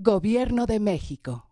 Gobierno de México.